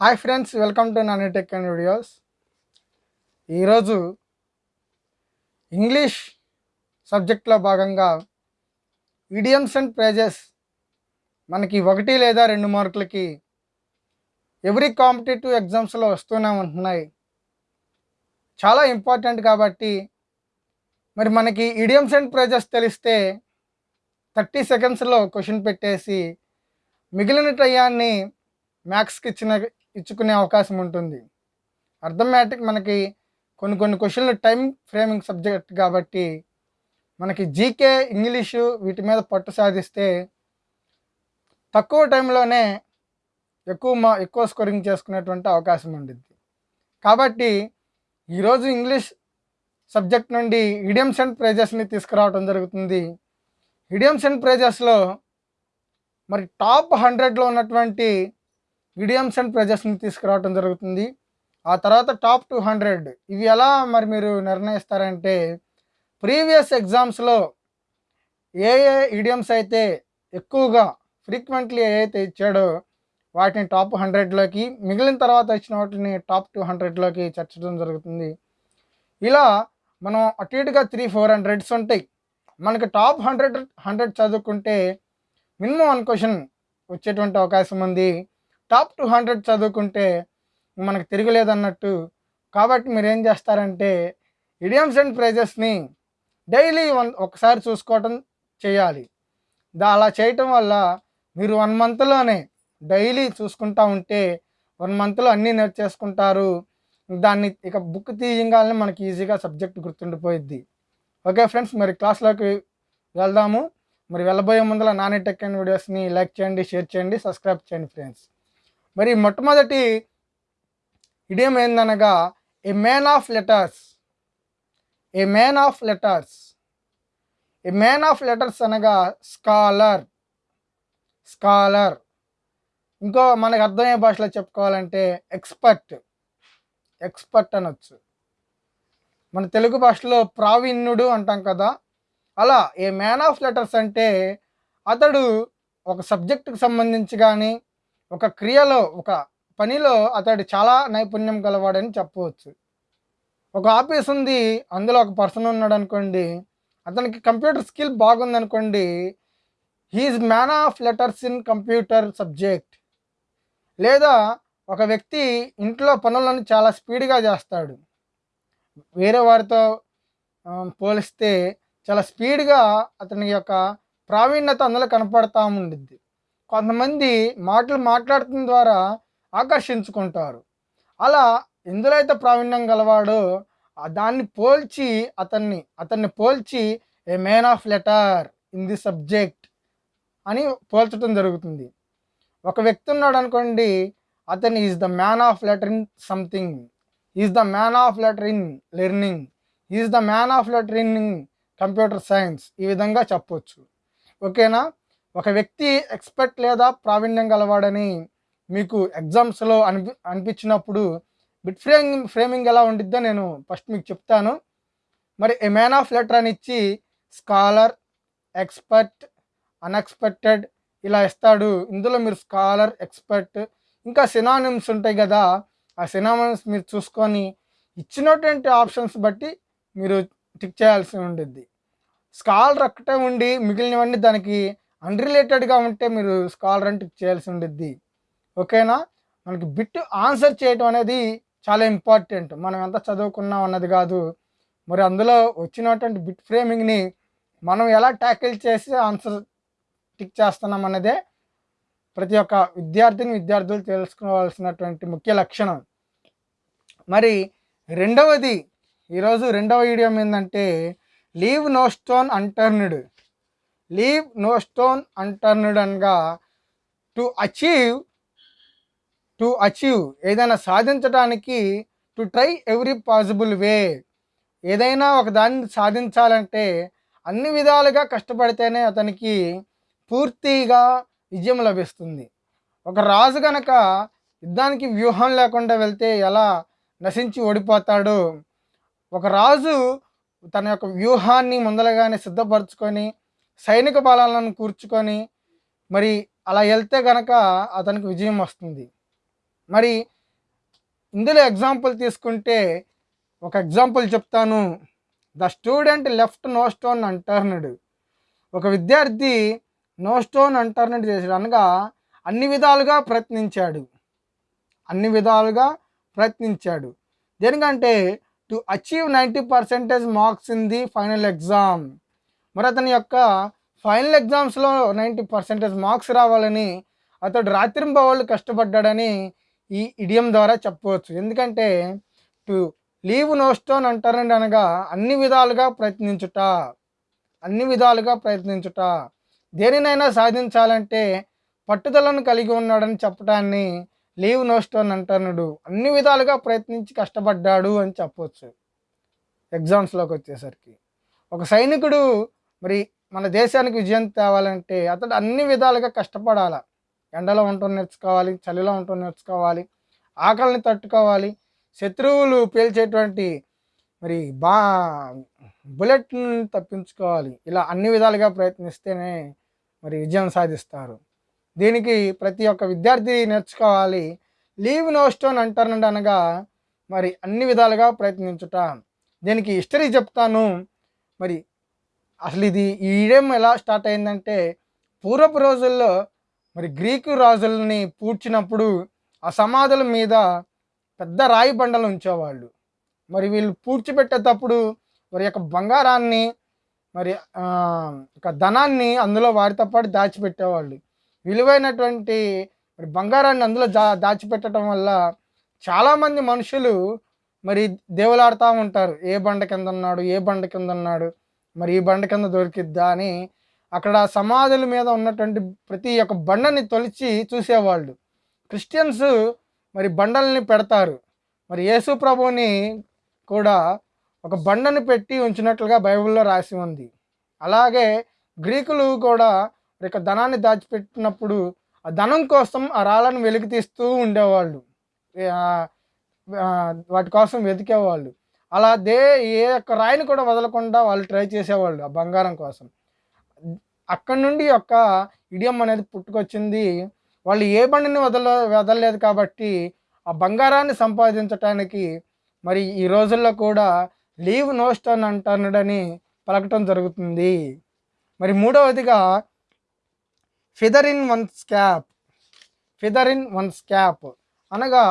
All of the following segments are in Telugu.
Hi friends welcome to Nani tech and videos. ఈరోజు ఇంగ్లీష్ సబ్జెక్ట్లో భాగంగా ఈడియమ్స్ అండ్ ప్రైజెస్ మనకి ఒకటి లేదా రెండు మార్కులకి ఎవ్రీ కాంపిటేటివ్ ఎగ్జామ్స్లో వస్తూనే ఉంటున్నాయి. చాలా ఇంపార్టెంట్ కాబట్టి మరి మనకి ఈడియమ్స్ అండ్ ప్రైజెస్ తెలిస్తే థర్టీ సెకండ్స్లో క్వశ్చన్ పెట్టేసి మిగిలిన టయాన్ని మ్యాథ్స్కి ఇచ్చిన ఇచ్చుకునే అవకాశం ఉంటుంది. అర్థమేటిక్ మనకి కొన్ని కొన్ని క్వశ్చన్లు టైం ఫ్రేమింగ్ సబ్జెక్ట్ కాబట్టి మనకి జీకే ఇంగ్లీషు వీటి మీద పట్టు సాధిస్తే తక్కువ టైంలోనే ఎక్కువ మా ఎక్కువ స్కోరింగ్ చేసుకునేటువంటి అవకాశం ఉంటుంది కాబట్టి ఈరోజు ఇంగ్లీష్ సబ్జెక్ట్ నుండి ఇడియమ్స్ అండ్ ప్రైజెస్ని తీసుకురావడం జరుగుతుంది. ఇడియమ్స్ అండ్ ప్రైజెస్లో మరి టాప్ హండ్రెడ్లో ఉన్నటువంటి ఇడియమ్స్ అండ్ ప్రైజెస్ని తీసుకురావడం జరుగుతుంది. ఆ తర్వాత టాప్ టూ హండ్రెడ్. ఇవి ఎలా మరి మీరు నిర్ణయిస్తారంటే ప్రీవియస్ ఎగ్జామ్స్లో ఏ ఏ ఇడియమ్స్ అయితే ఎక్కువగా ఫ్రీక్వెంట్లీ ఏదైతే ఇచ్చాడో వాటిని టాప్ హండ్రెడ్లోకి మిగిలిన తర్వాత వచ్చిన వాటిని టాప్ టూ హండ్రెడ్లోకి చేర్చడం జరుగుతుంది. ఇలా మనం అటు ఇటుగా త్రీ ఫోర్ హండ్రెడ్స్ ఉంటాయి. మనకి టాప్ హండ్రెడ్ హండ్రెడ్ చదువుకుంటే మినిమం వన్ క్వశ్చన్ వచ్చేటువంటి అవకాశం ఉంది. టాప్ టూ హండ్రెడ్ చదువుకుంటే మనకు తిరగలేదన్నట్టు. కాబట్టి మీరు ఏం చేస్తారంటే ఇడియమ్స్ అండ్ ప్రైజెస్ని డైలీ వన్ ఒకసారి చూసుకోవటం చేయాలి. దా అలా చేయటం వల్ల మీరు వన్ మంత్లోనే డైలీ చూసుకుంటా ఉంటే వన్ మంత్లో అన్నీ నేర్చేసుకుంటారు. దాన్ని ఇక బుక్ తీయగానే మనకి ఈజీగా సబ్జెక్ట్ గుర్తుండిపోయిద్ది. ఓకే ఫ్రెండ్స్ మరి క్లాస్లోకి వెళ్దాము. మరి వెళ్ళబోయే ముందర నాని టెక్ అండ్ వీడియోస్ని లైక్ చేయండి షేర్ చేయండి సబ్స్క్రైబ్ చేయండి ఫ్రెండ్స్. మరి మొట్టమొదటి idiom ఏందనగా a man of letters a man of letters a man of letters అనగా స్కాలర్ స్కాలర్ ఇంకో మనకు అర్థమయ్యే భాషలో చెప్పుకోవాలంటే ఎక్స్పర్ట్ ఎక్స్పర్ట్ అనొచ్చు. మన తెలుగు భాషలో ప్రావీణ్యుడు అంటాం కదా. అలా ఏ మ్యాన్ ఆఫ్ లెటర్స్ అంటే అతడు ఒక సబ్జెక్టుకు సంబంధించి కానీ ఒక క్రియలో ఒక పనిలో అతడు చాలా నైపుణ్యం గలవాడని చెప్పవచ్చు. ఒక ఆఫీస్ ఉంది అందులో ఒక పర్సన్ ఉన్నాడు అనుకోండి అతనికి computer skill బాగుందనుకోండి he's man of letters in computer subject లేదా ఒక వ్యక్తి ఇంట్లో పనులను చాలా స్పీడ్గా చేస్తాడు. వేరే వారితో పోలిస్తే చాలా స్పీడ్గా అతని యొక్క ప్రావీణ్యత అందులో కనపడతా ఉండిద్ది. కొంతమంది మాటలు మాట్లాడటం ద్వారా ఆకర్షించుకుంటారు. అలా ఎందులో అయితే ప్రావీణ్యం గలవాడో దాన్ని పోల్చి అతన్ని అతన్ని పోల్చి a man of letter in the subject అని పోల్చడం జరుగుతుంది. ఒక వ్యక్తి ఉన్నాడు అనుకోండి అతను is the man of letter in something is the man of letter in learning is the man of letter in computer science ఈ విధంగా చెప్పొచ్చు. ఓకేనా? ఒక వ్యక్తి ఎక్స్పర్ట్ లేదా ప్రావీణ్యం గలవాడని మీకు ఎగ్జామ్స్లో అనిపి అనిపించినప్పుడు బిట్ ఫ్రేమింగ్ ఫ్రేమింగ్ ఎలా ఉండిద్దో నేను ఫస్ట్ మీకు చెప్తాను. మరి ఏ మ్యాన్ ఆఫ్ లెటర్ అని ఇచ్చి స్కాలర్ ఎక్స్పర్ట్ అన్ఎక్స్పెక్టెడ్ ఇలా ఇస్తాడు. ఇందులో మీరు స్కాలర్ ఎక్స్పర్ట్ ఇంకా సినానిమ్స్ ఉంటాయి కదా ఆ సినానిమ్స్ మీరు చూసుకొని ఇచ్చినటువంటి ఆప్షన్స్ బట్టి మీరు టిక్ చేయాల్సి ఉంటుంది స్కాలర్ ఒక్కటే ఉండి మిగిలినవన్నీ దానికి అన్రిలేటెడ్గా ఉంటే మీరు స్కాలర్ అంటే చేయాల్సి ఉంటుంది ఓకేనా మనకి బిట్ ఆన్సర్ చేయటం అనేది చాలా ఇంపార్టెంట్ మనం ఎంత చదువుకున్నాం అన్నది కాదు. మరి అందులో వచ్చినటువంటి బిట్ ఫ్రేమింగ్ని మనం ఎలా ట్యాకిల్ చేసి ఆన్సర్ టిక్ చేస్తున్నాం అన్నదే ప్రతి ఒక్క విద్యార్థిని విద్యార్థులు తెలుసుకోవాల్సినటువంటి ముఖ్య లక్షణం. మరి రెండవది ఈరోజు రెండవ వీడియో ఏంటంటే leave no stone unturned leave no stone అంటర్నడన్గా to achieve to achieve ఏదైనా సాధించడానికి to try every possible way. ఏదైనా ఒక దాన్ని సాధించాలంటే అన్ని విధాలుగా కష్టపడితేనే అతనికి పూర్తిగా విజయం లభిస్తుంది. ఒక రాజు గనక యుద్ధానికి వ్యూహం లేకుండా వెళ్తే ఎలా నశించి ఓడిపోతాడో? ఒక రాజు తన యొక్క వ్యూహాన్ని ముందలగానే సిద్ధపరచుకొని సైనిక బలాలను కూర్చుకొని మరి అలా వెళ్తే గనక అతనికి విజయం వస్తుంది. మరి ఇందులో ఎగ్జాంపుల్ తీసుకుంటే ఒక ఎగ్జాంపుల్ చెప్తాను. The student left no stone unturned. ఒక విద్యార్థి నో స్టోన్ అంటర్నడ్ చేశాడు. అనగా అన్ని విధాలుగా ప్రయత్నించాడు. అన్ని విధాలుగా ప్రయత్నించాడు. దేనికంటే to achieve ninety percentage marks in the final exam. మరి అతని యొక్క ఫైనల్ ఎగ్జామ్స్లో నైంటీ పర్సెంటేజ్ మార్క్స్ రావాలని అతడు రాత్రింబవాళ్ళు కష్టపడ్డాడని ఈ ఇడియం ద్వారా చెప్పవచ్చు. ఎందుకంటే టు లీవ్ నో స్టోన్ అంటారండి అనగా అన్ని విధాలుగా ప్రయత్నించుట. అన్ని విధాలుగా ప్రయత్నించుట. దేనినైనా సాధించాలంటే పట్టుదలను కలిగి ఉన్నాడని చెప్పడాన్ని లీవ్ నో స్టోన్ అంటానుడు అన్ని విధాలుగా ప్రయత్నించి కష్టపడ్డాడు అని చెప్పవచ్చు ఎగ్జామ్స్లోకి వచ్చేసరికి. ఒక సైనికుడు మరి మన దేశానికి విజయం తేవాలంటే అతడు అన్ని విధాలుగా కష్టపడాలి. ఎండలో ఉంటూ నేర్చుకోవాలి చలిలో ఉంటూ నేర్చుకోవాలి ఆకలిని తట్టుకోవాలి శత్రువులు పేల్చేటువంటి మరి బా బుల్లెట్ని తప్పించుకోవాలి. ఇలా అన్ని విధాలుగా ప్రయత్నిస్తేనే మరి విజయం సాధిస్తారు. దీనికి ప్రతి ఒక్క విద్యార్థి నేర్చుకోవాలి. లీవ్ నో స్టోన్ అంటారండి అనగా మరి అన్ని విధాలుగా ప్రయత్నించుట. దీనికి హిస్టరీ చెప్తాను. మరి అసలు ఇది ఈ ఈడెం ఎలా స్టార్ట్ అయిందంటే పూర్వపు రోజుల్లో మరి గ్రీకు రాజులని పూడ్చినప్పుడు ఆ సమాధుల మీద పెద్ద రాయి బండలు ఉంచేవాళ్ళు. మరి వీళ్ళు పూడ్చిపెట్టేటప్పుడు వారి యొక్క బంగారాన్ని మరి ఒక ధనాన్ని అందులో వారితో పాటు దాచిపెట్టేవాళ్ళు. విలువైనటువంటి మరి బంగారాన్ని అందులో దా దాచిపెట్టడం వల్ల చాలామంది మనుషులు మరి దేవులాడుతూ ఉంటారు. ఏ బండ కింద ఉన్నాడు ఏ బండ కింద ఉన్నాడు మరి ఈ బండ కింద దొరికిద్దా అని అక్కడ సమాధుల మీద ఉన్నటువంటి ప్రతి ఒక్క బండని తొలిచి చూసేవాళ్ళు. క్రిస్టియన్స్ మరి బండల్ని పెడతారు. మరి యేసు ప్రభుని కూడా ఒక బండను పెట్టి ఉంచినట్లుగా బైబిల్లో రాసి ఉంది. అలాగే గ్రీకులు కూడా ఇక యొక్క ధనాన్ని దాచిపెట్టినప్పుడు ఆ ధనం కోసం ఆ రాళ్ళను వెలికి తీస్తూ ఉండేవాళ్ళు వాటి కోసం వెతికేవాళ్ళు. అలా దే ఏ ఒక్క రాయిని కూడా వదలకుండా వాళ్ళు ట్రై చేసేవాళ్ళు ఆ బంగారం కోసం. అక్కడి నుండి యొక్క ఇడియం అనేది పుట్టుకొచ్చింది. వాళ్ళు ఏ బండిని వదల వదలలేదు కాబట్టి ఆ బంగారాన్ని సంపాదించటానికి మరి ఈ రోజుల్లో కూడా లీవ్ నో స్టోన్ అంటానుడని పలకటం జరుగుతుంది. మరి మూడవదిగా feather in one's cap feather in one's cap అనగా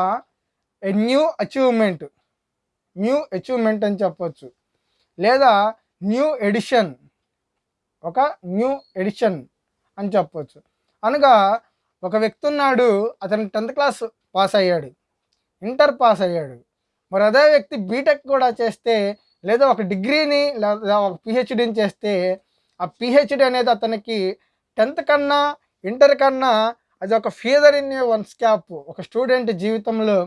a new achievement. New achievement అని చెప్పొచ్చు. లేదా న్యూ ఎడిషన్ ఒక న్యూ ఎడిషన్ అని చెప్పొచ్చు. అనగా ఒక వ్యక్తి ఉన్నాడు అతను టెన్త్ క్లాస్ పాస్ అయ్యాడు ఇంటర్ పాస్ అయ్యాడు. మరి అదే వ్యక్తి బీటెక్ కూడా చేస్తే లేదా ఒక డిగ్రీని లేదా ఒక పిహెచ్డీని చేస్తే ఆ పిహెచ్డీ అనేది అతనికి టెన్త్ కన్నా ఇంటర్ కన్నా అది ఒక ఫీదర్ ఇన్ వన్ స్కాప్ ఒక స్టూడెంట్ జీవితంలో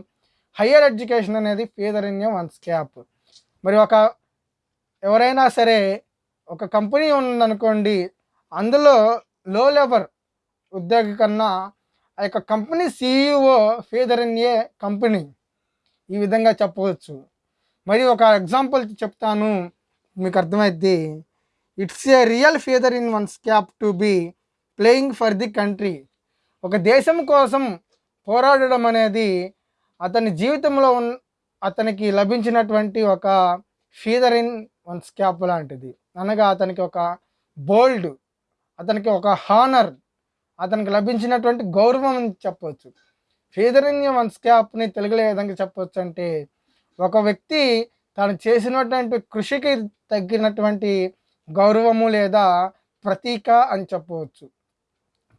హయ్యర్ ఎడ్యుకేషన్ అనేది ఫీదర్ ఇన్ వన్ స్కాప్ మరి ఒక ఎవరైనా సరే ఒక కంపెనీ ఉందనుకోండి అందులో లో లెవర్ ఉద్యోగి కన్నా ఆ యొక్క company CEO feather in a company. ఈ విధంగా చెప్పవచ్చు. మరి ఒక ఎగ్జాంపుల్ చెప్తాను మీకు అర్థమైద్ది. It's a real feather in one's cap to be playing for the country. ఒక దేశం కోసం పోరాడడం అనేది అతని జీవితంలో ఉన్ అతనికి లభించినటువంటి ఒక ఫీదర్ ఇన్ వన్ స్కాప్ లాంటిది. అనగా అతనికి ఒక బోల్డ్ అతనికి ఒక హానర్ అతనికి లభించినటువంటి గౌరవం అని చెప్పవచ్చు ఫీదర్ ఇన్ వన్ స్కాప్ని తెలుగులో విధంగా చెప్పవచ్చు అంటే ఒక వ్యక్తి తాను చేసినటువంటి కృషికి తగ్గినటువంటి గౌరవము లేదా ప్రతీక అని చెప్పవచ్చు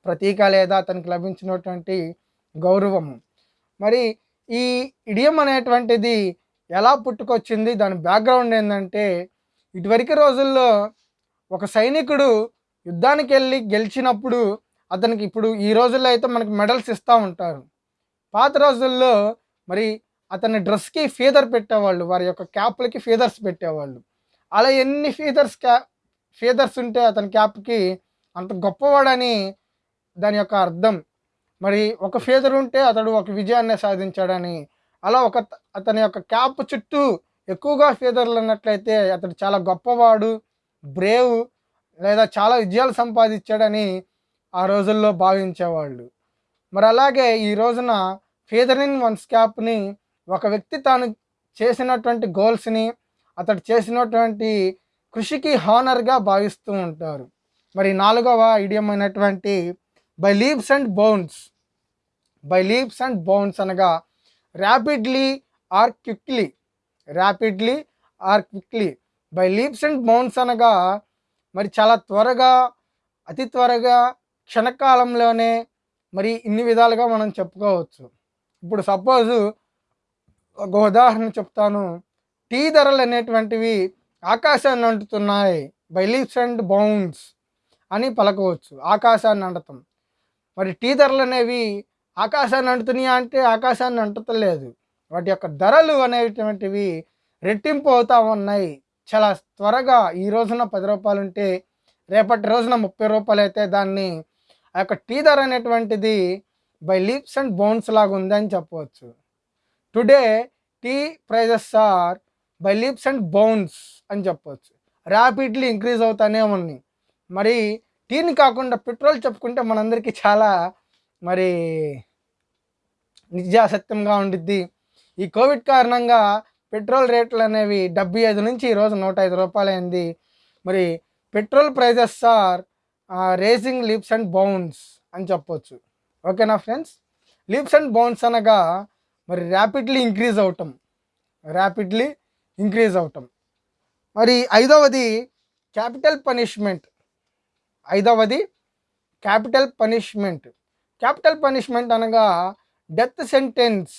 ప్రతీక లేదా అతనికి లభించినటువంటి గౌరవము. మరి ఈ ఇడియం అనేటువంటిది ఎలా పుట్టుకొచ్చింది? దాని బ్యాక్గ్రౌండ్ ఏంటంటే ఇటువరకు రోజుల్లో ఒక సైనికుడు యుద్ధానికి వెళ్ళి గెలిచినప్పుడు అతనికి ఇప్పుడు ఈ రోజుల్లో అయితే మనకి మెడల్స్ ఇస్తూ ఉంటారు. పాత రోజుల్లో మరి అతని డ్రెస్కి ఫీదర్ పెట్టేవాళ్ళు వారి యొక్క క్యాప్లకి ఫీదర్స్ పెట్టేవాళ్ళు. అలా ఎన్ని ఫీదర్స్ క్యా ఫీదర్స్ ఉంటే అతని క్యాప్కి అంత గొప్పవాడని దాని యొక్క అర్థం. మరి ఒక ఫీదర్ ఉంటే అతడు ఒక విజయాన్ని సాధించాడని. అలా ఒక అతని యొక్క క్యాప్ చుట్టూ ఎక్కువగా ఫీదర్లు ఉన్నట్లయితే అతడు చాలా గొప్పవాడు బ్రేవ్ లేదా చాలా విజయాలు సంపాదించాడని ఆ రోజుల్లో భావించేవాళ్ళు. మరి అలాగే ఈ రోజున ఫీదర్ ఇన్ వన్స్ క్యాప్ని ఒక వ్యక్తి తాను చేసినటువంటి గోల్స్ని అతడు చేసినటువంటి కృషికి హానర్గా భావిస్తూ ఉంటారు. మరి నాలుగవ ఇడియం అయినటువంటి by leaves and bounds by leaves and bounds అనగా rapidly or quickly rapidly or quickly by leaves and bounds అనగా మరి చాలా త్వరగా అతి త్వరగా క్షణకాలంలోనే మరి ఇన్ని విధాలుగా మనం చెప్పుకోవచ్చు. ఇప్పుడు సపోజు ఒక ఉదాహరణ చెప్తాను. టీ ధరలు అనేటువంటివి ఆకాశాన్ని అంటుతున్నాయి. బై లీవ్స్ అండ్ బౌన్స్ అని పలకవచ్చు. ఆకాశాన్ని అంటతం. మరి టీ ధరలు అనేవి ఆకాశాన్ని అంటుతున్నాయా అంటే ఆకాశాన్ని అంటుతలేదు. వాటి యొక్క ధరలు అనేటువంటివి రెట్టింపు అవుతూ ఉన్నాయి. చాలా త్వరగా ఈ రోజున పది రూపాయలు ఉంటే రేపటి రోజున ముప్పై రూపాయలు అయితే దాన్ని ఆ యొక్క టీ ధర అనేటువంటిది బై లీప్స్ అండ్ బౌన్స్ లాగా ఉందని చెప్పవచ్చు. Today tea prices are by leaps and bounds అని చెప్పవచ్చు. ర్యాపిడ్లీ ఇంక్రీజ్ అవుతానే ఉన్నాయి. మరి టీని కాకుండా పెట్రోల్ చెప్పుకుంటే మనందరికీ చాలా మరి నిజాసత్యంగా ఉండిద్ది. ఈ కోవిడ్ కారణంగా పెట్రోల్ రేట్లు అనేవి డెబ్బై ఐదు నుంచి ఈరోజు నూట ఐదు రూపాయలు అయింది మరి petrol prices are rising leaps and bounds అని చెప్పొచ్చు. ఓకేనా ఫ్రెండ్స్? లిప్స్ అండ్ బౌన్స్ అనగా మరి ర్యాపిడ్లీ ఇంక్రీజ్ అవటం. ర్యాపిడ్లీ ఇంక్రీజ్ అవటం. మరి ఐదవది క్యాపిటల్ పనిష్మెంట్. ఐదవది క్యాపిటల్ పనిష్మెంట్. క్యాపిటల్ పనిష్మెంట్ అనగా డెత్ సెంటెన్స్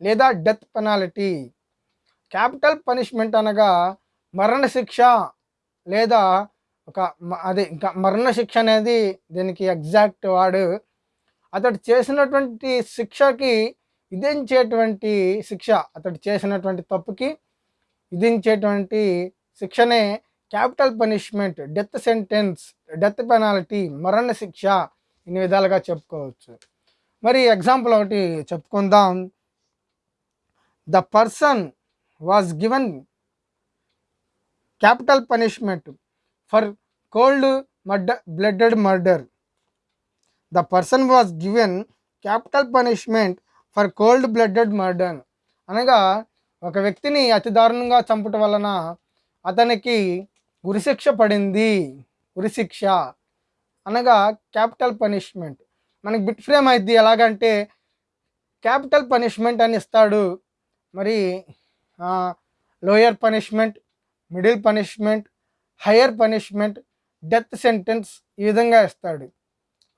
లేదా డెత్ పెనాలిటీ. క్యాపిటల్ పనిష్మెంట్ అనగా మరణశిక్ష లేదా ఒక మ- అదే ఇంకా మరణశిక్ష అనేది దీనికి ఎగ్జాక్ట్ వాడు అతడు చేసినటువంటి శిక్షకి విధించేటువంటి శిక్ష అతడు చేసినటువంటి తప్పుకి విధించేటువంటి శిక్షనే capital punishment death sentence death penalty మరణ శిక్ష ఇన్ని విధాలుగా చెప్పుకోవచ్చు. మరి ఎగ్జాంపుల్ ఒకటి చెప్పుకుందాం. The person was given capital punishment for cold murder blooded murder. The person was given capital punishment for cold blooded murder. అనగా ఒక వ్యక్తిని అతి దారుణంగా చంపటం వలన అతనికి ఉరిశిక్ష పడింది. ఉరిశిక్ష అనగా క్యాపిటల్ పనిష్మెంట్. మనకి బిట్ ఫ్రేమ్ అయింది ఎలాగంటే క్యాపిటల్ పనిష్మెంట్ అని ఇస్తాడు. మరి lower punishment middle punishment higher punishment death sentence ఈ విధంగా ఇస్తాడు.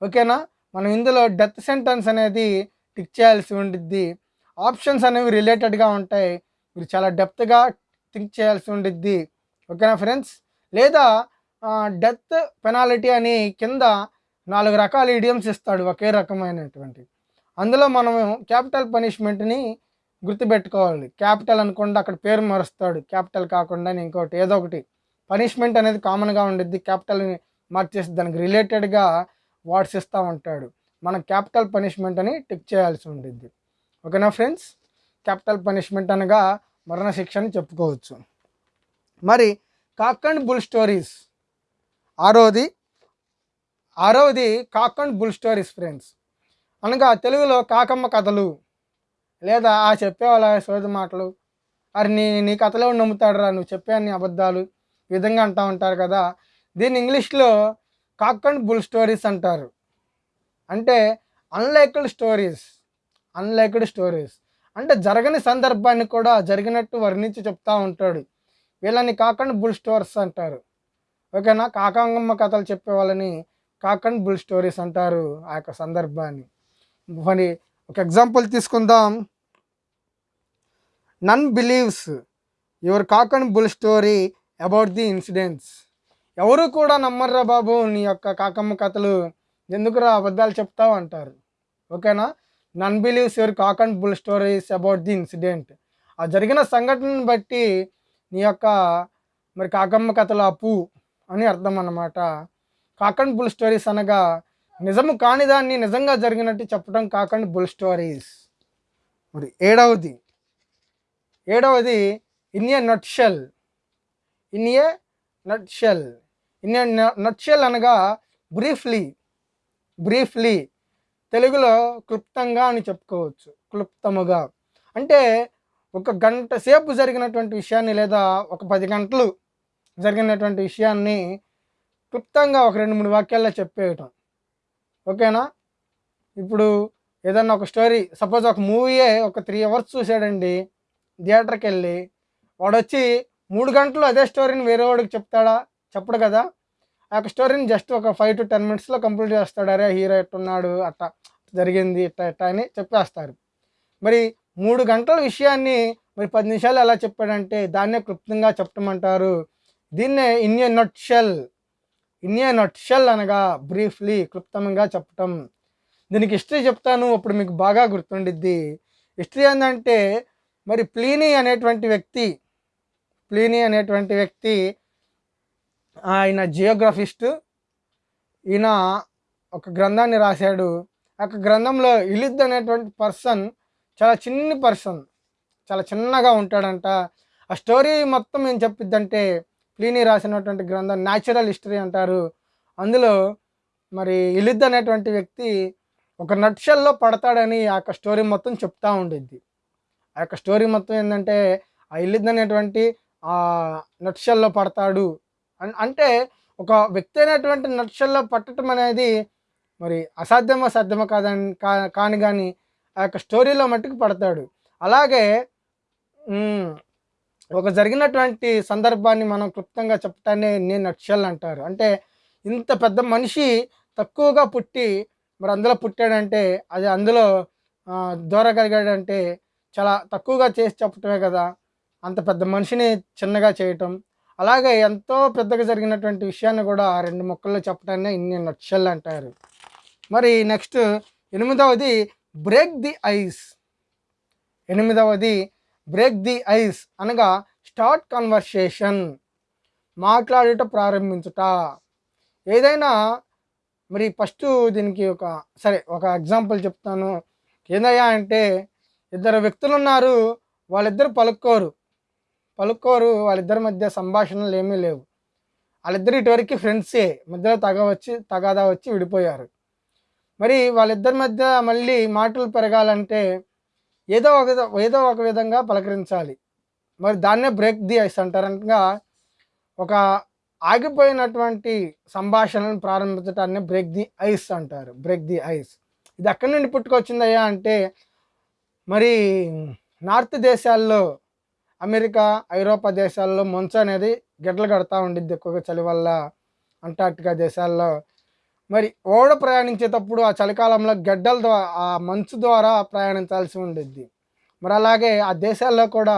ఓకేనా? మనం ఇందులో డెత్ సెంటెన్స్ అనేది టిక్ చేయాల్సి ఉండిద్ది. ఆప్షన్స్ అనేవి రిలేటెడ్గా ఉంటాయి. మీరు చాలా డెప్త్గా థింక్ చేయాల్సి ఉండిద్ది. ఓకేనా ఫ్రెండ్స్? లేదా డెత్ పెనాలిటీ అని కింద నాలుగు రకాల ఇడియమ్స్ ఇస్తాడు ఒకే రకమైనటువంటి. అందులో మనము క్యాపిటల్ పనిష్మెంట్ని గుర్తుపెట్టుకోవాలి. క్యాపిటల్ అనుకుండా అక్కడ పేరు మారుస్తాడు. క్యాపిటల్ కాకుండా ఇంకోటి ఏదో ఒకటి. పనిష్మెంట్ అనేది కామన్గా ఉండిద్ది. క్యాపిటల్ని మార్చేసి దానికి రిలేటెడ్గా వాట్స్ ఇస్తూ ఉంటాడు. మనం క్యాపిటల్ పనిష్మెంట్ అని టిక్ చేయాల్సి ఉండిద్ది. ఓకేనా ఫ్రెండ్స్? క్యాపిటల్ పనిష్మెంట్ అనగా మరణశిక్ష అని చెప్పుకోవచ్చు. మరి కాక్ అండ్ బుల్ స్టోరీస్ ఆరోది ఆరోది cock and bull stories friends. అనగా తెలుగులో కాకమ్మ కథలు లేదా ఆ చెప్పేవాళ్ళ సోది మాటలు అరే నీ నీ కథలో నమ్ముతాడురా నువ్వు చెప్పే నీ అబద్ధాలు ఈ విధంగా అంటూ ఉంటారు కదా. దీన్ని ఇంగ్లీష్లో కాక్ అండ్ బుల్ స్టోరీస్ అంటారు. అంటే అన్లైక్డ్ స్టోరీస్ అన్లైక్డ్ స్టోరీస్ అంటే జరగని సందర్భాన్ని కూడా జరిగినట్టు వర్ణించి చెప్తా ఉంటాడు. వీళ్ళని కాకండ్ బుల్ స్టోరీస్ అంటారు. ఓకేనా? కాకాంగమ్మ కథలు చెప్పేవాళ్ళని కాకండ్ బుల్ స్టోరీస్ అంటారు ఆ యొక్క సందర్భాన్ని. మరి ఒక ఎగ్జాంపుల్ తీసుకుందాం. None believes your cock and bull story about the incidents. ఎవరు కూడా నమ్మర్రా బాబు నీ యొక్క కాకమ్మ కథలు ఎందుకురా అబద్ధాలు చెప్తావు అంటారు. ఓకేనా? None believes your cock and bull stories about the incident. ఆ జరిగిన సంఘటనను బట్టి నీ యొక్క మరి కాకమ్మ కథలు అప్పు అని అర్థం అన్నమాట కాకండ్ బుల్ స్టోరీస్ అనగా నిజము కాని దాన్ని నిజంగా జరిగినట్టు చెప్పడం కాకండ్ బుల్ స్టోరీస్. మరి ఏడవది. ఏడవది in a nutshell in a nutshell in a nutshell అనగా బ్రీఫ్లీ. బ్రీఫ్లీ. తెలుగులో క్లుప్తంగా అని చెప్పుకోవచ్చు. క్లుప్తముగా. అంటే ఒక గంట సేపు జరిగినటువంటి విషయాన్ని లేదా ఒక పది గంటలు జరిగినటువంటి విషయాన్ని క్లుప్తంగా ఒక రెండు మూడు వాక్యాల్లో చెప్పేయటం. ఓకేనా? ఇప్పుడు ఏదన్నా ఒక స్టోరీ సపోజ్ ఒక మూవీయే ఒక త్రీ అవర్స్ చూసాడండి థియేటర్కి వెళ్ళి వాడు వచ్చి మూడు గంటలు అదే స్టోరీని వేరే వాడికి చెప్తాడా? చెప్పడు కదా? ఆ యొక్క స్టోరీని జస్ట్ ఒక ఫైవ్ టు టెన్ మినిట్స్లో కంప్లీట్ చేస్తాడు. అరే హీరో ఎట్టున్నాడు అట్ట జరిగింది ఇట్ట ఇట్ట అని చెప్పేస్తారు. మరి మూడు గంటల విషయాన్ని మరి పది నిమిషాలు ఎలా చెప్పాడంటే దాన్నే క్లుప్తంగా చెప్పమంటారు దీన్నే in a nutshell in a nutshell అనగా బ్రీఫ్లీ క్లుప్తంగా చెప్పటం. దీనికి హిస్టరీ చెప్తాను అప్పుడు మీకు బాగా గుర్తుండిద్ది. హిస్టరీ ఏంటంటే మరి ప్లీనీ అనేటువంటి వ్యక్తి ప్లీనీ అనేటువంటి వ్యక్తి ఆయన జియోగ్రఫిస్ట్ ఈయన ఒక గ్రంథాన్ని రాశాడు. ఆ గ్రంథంలో ఇలిద్ అనేటువంటి పర్సన్ చాలా చిన్ని పర్సన్ చాలా చిన్నగా ఉంటాడంట. ఆ స్టోరీ మొత్తం ఏం చెప్పిద్దంటే ప్లీని రాసినటువంటి గ్రంథం న్యాచురల్ హిస్టరీ అంటారు. అందులో మరి ఇలిద్ అనేటువంటి వ్యక్తి ఒక నట్షల్లో పడతాడని ఆ యొక్క స్టోరీ మొత్తం చెప్తూ ఉండిద్ది. ఆ యొక్క స్టోరీ మొత్తం ఏంటంటే ఆ ఇల్లిద్ అనేటువంటి ఆ నట్షల్లో పడతాడు. అంటే ఒక వ్యక్తి అయినటువంటి నట్షల్లో పట్టడం అనేది మరి అసాధ్యమో సాధ్యమో కాదని కా కాని కానీ ఆ యొక్క స్టోరీలో మట్టుకు పడతాడు. అలాగే ఒక జరిగినటువంటి సందర్భాన్ని మనం క్లుప్తంగా చెప్పటాన్ని నేను నక్షల్ అంటారు. అంటే ఇంత పెద్ద మనిషి తక్కువగా పుట్టి మరి అందులో పుట్టాడంటే అది అందులో దూరగలిగాడంటే చాలా తక్కువగా చేసి చెప్పటమే కదా. అంత పెద్ద మనిషిని చిన్నగా చేయటం. అలాగే ఎంతో పెద్దగా జరిగినటువంటి విషయాన్ని కూడా రెండు మొక్కల్లో చెప్పడాన్ని ఇన్ని నక్షల్ అంటారు. మరి నెక్స్ట్ ఎనిమిదవది బ్రేక్ ది ఐస్. ఎనిమిదవది బ్రేక్ ది ఐస్ అనగా స్టార్ట్ కన్వర్సేషన్ మాట్లాడుట ప్రారంభించుట. ఏదైనా మరి ఫస్ట్ దీనికి ఒక సరే ఒక ఎగ్జాంపుల్ చెప్తాను. ఏందయ్యా అంటే ఇద్దరు వ్యక్తులు ఉన్నారు వాళ్ళిద్దరు పలుక్కోరు. పలుక్కోరు వాళ్ళిద్దరి మధ్య సంభాషణలు ఏమీ లేవు. వాళ్ళిద్దరు ఇటువరకు ఫ్రెండ్సే మధ్యలో తగ వచ్చి తగాదా వచ్చి విడిపోయారు. మరి వాళ్ళిద్దరి మధ్య మళ్ళీ మాటలు పెరగాలంటే ఏదో ఒక విధ- ఏదో ఒక విధంగా పలకరించాలి. మరి దాన్నే బ్రేక్ ది ఐస్ అంటారు అనగా ఒక ఆగిపోయినటువంటి సంభాషణను ప్రారంభించడాన్ని బ్రేక్ ది ఐస్ అంటారు. Break the ice. ఇది ఎక్కడి నుండి పుట్టుకొచ్చిందయ్యా అంటే మరి నార్త్ దేశాల్లో అమెరికా ఐరోపా దేశాల్లో మంచు అనేది గిడ్డలు కడతా ఉండిద్ది ఎక్కువగా చలి వల్ల అంటార్టికా దేశాల్లో. మరి ఓడ ప్రయాణించేటప్పుడు ఆ చలికాలంలో గడ్డల ద్వారా ఆ మంచు ద్వారా ప్రయాణించాల్సి ఉండిద్ది. మరి అలాగే ఆ దేశాల్లో కూడా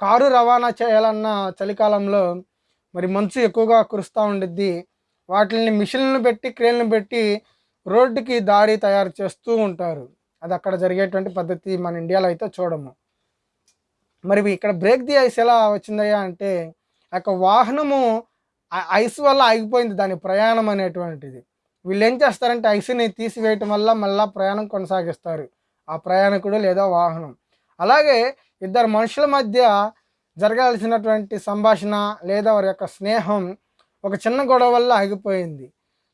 కారు రవాణా చేయాలన్న చలికాలంలో మరి మంచు ఎక్కువగా కురుస్తూ ఉండిద్ది. వాటిని మిషన్లను పెట్టి క్రేన్లు పెట్టి రోడ్డుకి దారి తయారు చేస్తూ ఉంటారు. అది అక్కడ జరిగేటువంటి పద్ధతి మన ఇండియాలో అయితే చూడము. మరి ఇక్కడ బ్రేక్ ది ఐస్ ఎలా వచ్చిందయ్యా అంటే ఆ వాహనము ఐస్ వల్ల ఆగిపోయింది. దాని ప్రయాణం అనేటువంటిది. వీళ్ళు ఏం చేస్తారంటే ఐస్ని తీసివేయటం వల్ల మళ్ళీ ప్రయాణం కొనసాగిస్తారు. ఆ ప్రయాణికుడు లేదా వాహనం. అలాగే ఇద్దరు మనుషుల మధ్య జరగాల్సినటువంటి సంభాషణ లేదా వారి యొక్క స్నేహం ఒక చిన్న గొడవ వల్ల ఆగిపోయింది.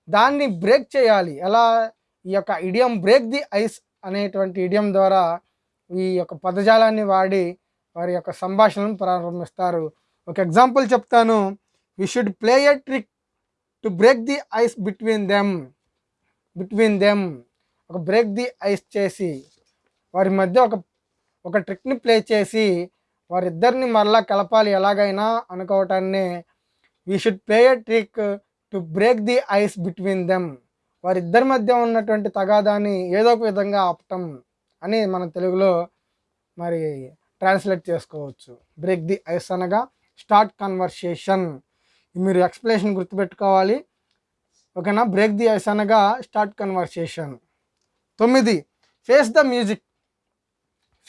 దాన్ని బ్రేక్ చేయాలి. ఎలా? ఈ యొక్క ఇడియం బ్రేక్ ది ఐస్ అనేటువంటి ఇడియం ద్వారా ఈ యొక్క పదజాలాన్ని వాడి వారి యొక్క సంభాషణను ప్రారంభిస్తారు. ఒక ఎగ్జాంపుల్ చెప్తాను. We should play a trick to break the ice between them between them ఒక బ్రేక్ ది ఐస్ చేసి వారి మధ్య ఒక ఒక ట్రిక్ని ప్లే చేసి వారిద్దరిని మరలా కలపాలి ఎలాగైనా అనుకోవటాన్ని we should play a trick to break the ice between them వారిద్దరి మధ్య ఉన్నటువంటి తగాదాన్ని ఏదో ఒక విధంగా ఆపటం అని మన తెలుగులో మరి ట్రాన్స్లేట్ చేసుకోవచ్చు. బ్రేక్ ది ఐస్ అనగా స్టార్ట్ కన్వర్సేషన్ మీరు ఎక్స్ప్లెనేషన్ గుర్తుపెట్టుకోవాలి. ఓకేనా? బ్రేక్ ది ఐస్ అనగా స్టార్ట్ కన్వర్సేషన్ తొమ్మిది face the music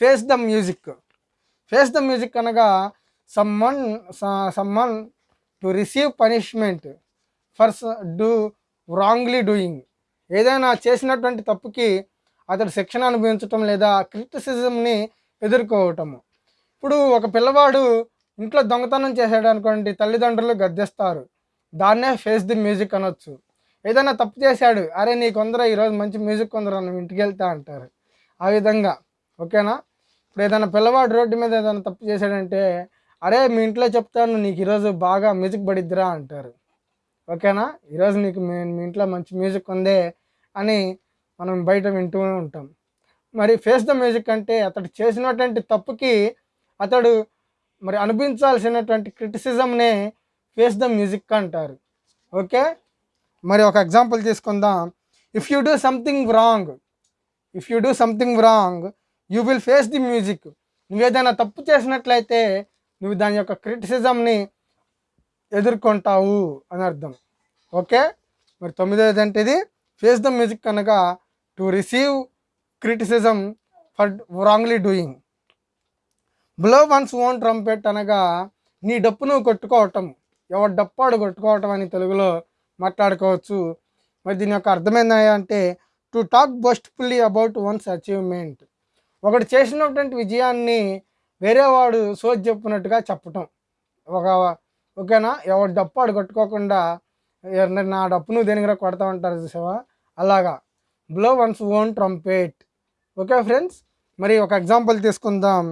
face the music face the music అనగా summon summon to receive punishment for do wrongly doing ఏదైనా చేసినటువంటి తప్పుకి అతడు శిక్షణ అనుభవించటం లేదా క్రిటిసిజంని ఎదుర్కోవటము. ఇప్పుడు ఒక పిల్లవాడు ఇంట్లో దొంగతనం చేశాడు అనుకోండి తల్లిదండ్రులు గద్దెస్తారు. దాన్నే ఫేస్ ది మ్యూజిక్ అనొచ్చు. ఏదైనా తప్పు చేశాడు అరే నీ కొందరు ఈరోజు మంచి మ్యూజిక్ కొందరు నువ్వు ఇంటికి వెళ్తా అంటారు. ఆ విధంగా ఓకేనా? ఇప్పుడు ఏదైనా పిల్లవాడు రోడ్డు మీద ఏదైనా తప్పు చేశాడంటే అరే మీ ఇంట్లో చెప్తాను నీకు ఈరోజు బాగా మ్యూజిక్ పడిద్దిరా అంటారు. ఓకేనా? ఈరోజు నీకు మీ మీ ఇంట్లో మంచి మ్యూజిక్ ఉందే అని మనం బయట వింటూ ఉంటాం. మరి ఫేస్ ద మ్యూజిక్ అంటే అతడు చేసినటువంటి తప్పుకి అతడు మరి అనుభవించాల్సినటువంటి క్రిటిసిజంనే ఫేస్ ద మ్యూజిక్ అంటారు. ఓకే? మరి ఒక ఎగ్జాంపుల్ తీసుకుందాం. If you do something wrong if you do something wrong you will face the music నువ్వు ఏదైనా తప్పు చేసినట్లయితే నువ్వు దాని యొక్క క్రిటిసిజంని ఎదుర్కొంటావు అని అర్థం. ఓకే? మరి తొమ్మిదవది అంటే ఇది ఫేస్ ద మ్యూజిక్ అనగా to receive criticism for wrongly doing blow one's own trumpet అనగా నీ డప్పు నువ్వు కొట్టుకోవటం. ఎవరి డప్పాడు కొట్టుకోవటం అని తెలుగులో మాట్లాడుకోవచ్చు. మరి దీని యొక్క అర్థమైందంటే to talk boastfully about one's achievement ఒకటి చేసినటువంటి విజయాన్ని వేరేవాడు సోచి చెప్పినట్టుగా చెప్పటం. ఒక ఓకేనా? ఎవడు డప్పాడు కొట్టుకోకుండా నా డప్పు నువ్వు దేనికిరా కొడతా ఉంటారు చూసావా? అలాగా. Blow one's own trumpet okay friends? మరి ఒక ఎగ్జాంపుల్ తీసుకుందాం.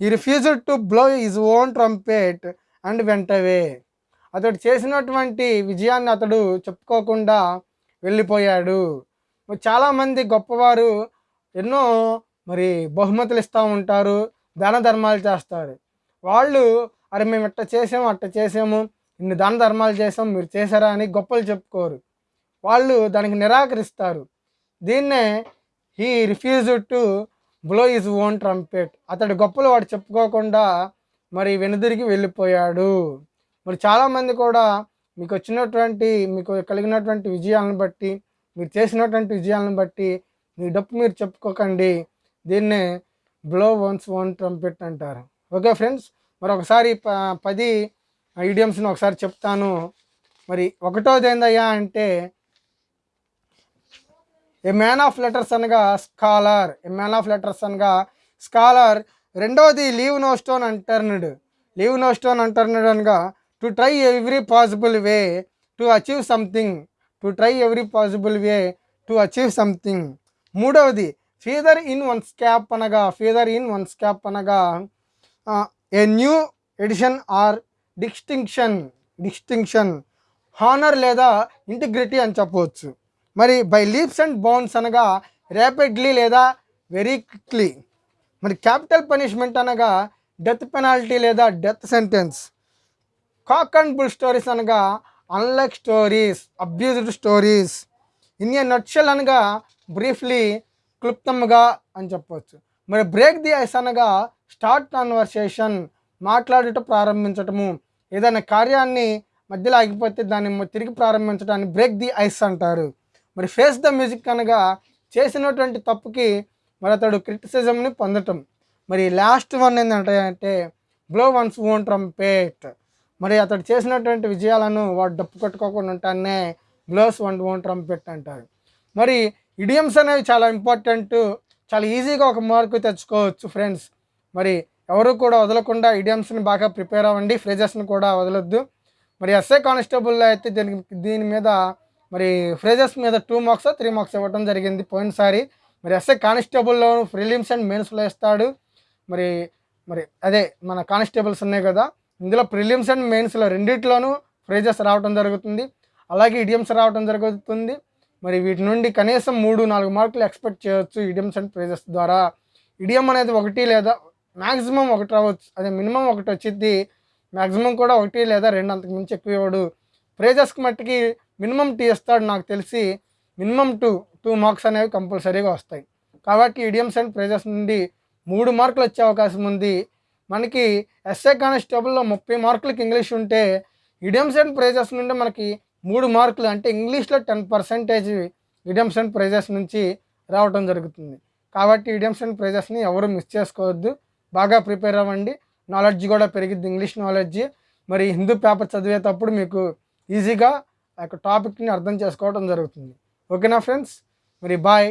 He refused to blow his own trumpet and went away అతడు చేసినటువంటి విజయాన్ని అతడు చెప్పుకోకుండా వెళ్ళిపోయాడు. చాలామంది గొప్పవారు ఎన్నో మరి బహుమతులు ఇస్తూ ఉంటారు దాన ధర్మాలు చేస్తారు. వాళ్ళు అరే మేము ఇట్ట చేసాము అట్ట చేసాము ఇన్ని దాన ధర్మాలు చేసాం మీరు చేశారా? అని గొప్పలు చెప్పుకోరు. వాళ్ళు దానికి నిరాకరిస్తారు. దీన్నే he refuse to blow his own trumpet అతడి గొప్పలు వాడు చెప్పుకోకుండా మరి వెనుదిరిగి వెళ్ళిపోయాడు. మరి చాలామంది కూడా మీకు వచ్చినటువంటి మీకు కలిగినటువంటి విజయాలను బట్టి మీరు చేసినటువంటి విజయాలను బట్టి మీ డప్పు మీరు చెప్పుకోకండి. దీన్నే బ్లో వన్స్ ఓన్ ట్రంపెట్ అంటారు. ఓకే ఫ్రెండ్స్ మరి ఒకసారి ప పది ఐడియమ్స్ని ఒకసారి చెప్తాను. మరి ఒకటోది ఏందయ్యా అంటే ఏ మ్యాన్ ఆఫ్ లెటర్స్ అనగా scholar a man of letters అనగా స్కాలర్ రెండవది leave no stone unturned leave no stone unturned అనగా to try every possible way to achieve something to try every possible way to achieve something మూడవది ఫీదర్ ఇన్ వన్ స్కాప్ అనగా ఫీదర్ ఇన్ వన్ స్కాప్ అనగా a new edition or distinction distinction honour లేదా ఇంటిగ్రిటీ అని చెప్పవచ్చు. మరి బై లీప్స్ అండ్ బౌన్స్ అనగా ర్యాపిడ్లీ లేదా వెరీ క్విక్లీ మరి క్యాపిటల్ పనిష్మెంట్ అనగా డెత్ పెనాల్టీ లేదా death sentence cock and bull stories అనగా unlike stories abused stories in a nutshell అనగా బ్రీఫ్లీ క్లుప్తంగా అని చెప్పవచ్చు మరి బ్రేక్ ది ఐస్ అనగా స్టార్ట్ కాన్వర్సేషన్ మాట్లాడుట ప్రారంభించటము. ఏదైనా కార్యాన్ని మధ్యలో ఆగిపోతే దాన్ని తిరిగి ప్రారంభించడాన్ని బ్రేక్ ది ఐస్ అంటారు. మరి ఫేస్ ద మ్యూజిక్ అనగా చేసినటువంటి తప్పుకి మరి అతడు క్రిటిసిజంని పొందటం. మరి లాస్ట్ వన్ ఏంటంటే అంటే బ్లో వన్స్ ఓన్ ట్రంపేట్ మరి అతడు చేసినటువంటి విజయాలను వాడు డప్పు కొట్టుకోకుండా ఉంటానే బ్లోస్ వన్ ఓన్ ట్రంపెట్ అంటారు. మరి ఇడియమ్స్ అనేవి చాలా ఇంపార్టెంట్ చాలా ఈజీగా ఒక మార్కు తెచ్చుకోవచ్చు ఫ్రెండ్స్. మరి ఎవరు కూడా వదలకుండా ఇడియమ్స్ని బాగా ప్రిపేర్ అవ్వండి ఫ్రేజెస్ని కూడా వదలొద్దు. మరి ఎస్ఏ కానిస్టేబుల్లో అయితే దీనికి దీని మీద మరి ఫ్రేజెస్ మీద టూ మార్క్స్ త్రీ మార్క్స్ ఇవ్వడం జరిగింది. పోయినసారి మరి ఎస్ఏ కానిస్టేబుల్లో ప్రిలిమ్స్ అండ్ మెయిన్స్లో ఇస్తాడు మరి మరి అదే మన కానిస్టేబుల్స్ ఉన్నాయి కదా ఇందులో ప్రిలిమ్స్ అండ్ మెయిన్స్లో రెండిట్లోనూ ఫ్రేజెస్ రావడం జరుగుతుంది. అలాగే ఇడియమ్స్ రావడం జరుగుతుంది. మరి వీటి నుండి కనీసం మూడు నాలుగు మార్కులు ఎక్స్పెక్ట్ చేయవచ్చు ఇడియమ్స్ అండ్ ఫ్రేజెస్ ద్వారా. ఇడియం అనేది ఒకటి లేదా మ్యాక్సిమం ఒకటి రావచ్చు అదే మినిమం ఒకటి వచ్చింది మ్యాక్సిమం కూడా ఒకటి లేదా రెండు అంతకు మించి ఎక్కువ ఇవ్వడు. ఫ్రేజెస్కి మట్టికి మినిమం టీ ఇస్తాడు నాకు తెలిసి మినిమం టూ టూ మార్క్స్ అనేవి కంపల్సరీగా వస్తాయి. కాబట్టి ఇడియమ్స్ అండ్ ప్రైజెస్ నుండి మూడు మార్కులు వచ్చే అవకాశం ఉంది. మనకి ఎస్ఏ కానిస్టేబుల్లో ముప్పై మార్కులకి ఇంగ్లీష్ ఉంటే ఇడియమ్స్ అండ్ ప్రైజెస్ నుండి మనకి మూడు మార్కులు అంటే ఇంగ్లీష్లో ten percentage idioms and phrases నుంచి రావడం జరుగుతుంది. కాబట్టి ఇడియమ్స్ అండ్ ప్రైజెస్ని ఎవరు మిస్ చేసుకోవద్దు. బాగా ప్రిపేర్ అవ్వండి. నాలెడ్జ్ కూడా పెరిగిద్ది ఇంగ్లీష్ నాలెడ్జ్. మరి హిందూ పేపర్ చదివేటప్పుడు మీకు ఈజీగా ఆ యొక్క టాపిక్ని అర్థం చేసుకోవడం జరుగుతుంది. ఓకేనా ఫ్రెండ్స్? మరి బాయ్.